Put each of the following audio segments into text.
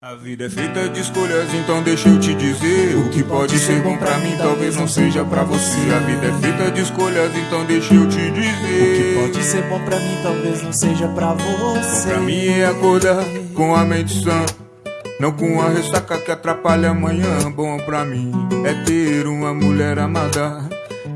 A vida é feita de escolhas, então deixa eu te dizer O que pode ser bom pra mim, talvez não seja pra você. A vida é feita de escolhas, então deixa eu te dizer O que pode ser bom pra mim, talvez não seja pra você. Bom pra mim é acordar com a mente sã não com a ressaca que atrapalha amanhã. Bom pra mim é ter uma mulher amada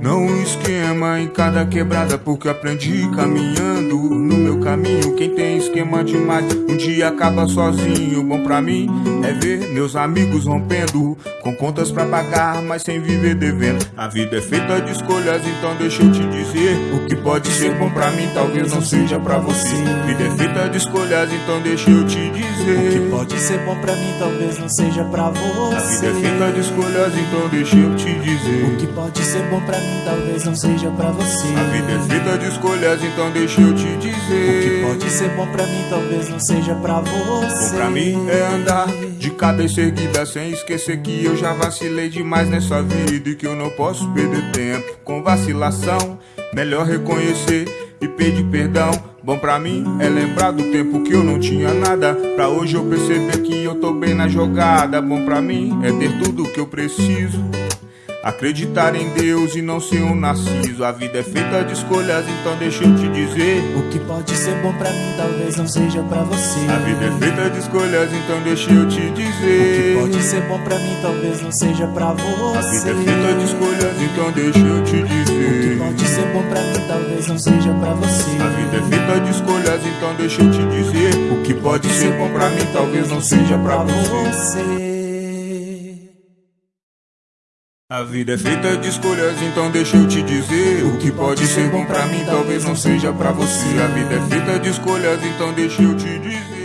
Não um esquema em cada quebrada Porque aprendi caminhando no meu caminho. Quem tem esquema demais um dia acaba sozinho. Bom pra mim é ver meus amigos rompendo Com contas pra pagar, mas sem viver devendo. A vida é feita de escolhas, então deixa eu te dizer O que pode ser bom pra mim, talvez não seja pra você. A vida é feita de escolhas, então deixa eu te dizer O que pode ser bom pra mim, talvez não seja pra você. A vida é feita de escolhas, então deixa eu te dizer O que pode ser bom pra mim, talvez não seja pra você. A vida é feita de escolhas, então deixa eu te dizer pode ser bom pra mim, talvez não seja pra você. Bom pra mim é andar de cabeça erguida Sem esquecer que eu já vacilei demais nessa vida E que eu não posso perder tempo com vacilação. Melhor reconhecer e pedir perdão. Bom pra mim é lembrar do tempo que eu não tinha nada. Pra hoje eu perceber que eu tô bem na jogada. Bom pra mim é ter tudo que eu preciso Acreditar em Deus e não ser um narciso. A vida é feita de escolhas, então deixa eu te dizer. O que pode ser bom pra mim, talvez não seja pra você. A vida é feita de escolhas, então deixa eu te dizer. O que pode ser bom pra mim, talvez não seja pra você. A vida é feita de escolhas, então deixa eu te O que dizer pode ser bom pra mim, talvez não seja pra você. A vida é feita de escolhas, então deixa eu te dizer. O que pode ser bom pra mim, talvez não seja pra você. você A vida é feita de escolhas, então deixa eu te dizer O que pode ser bom pra mim, talvez não seja pra você. A vida é feita de escolhas, então deixa eu te dizer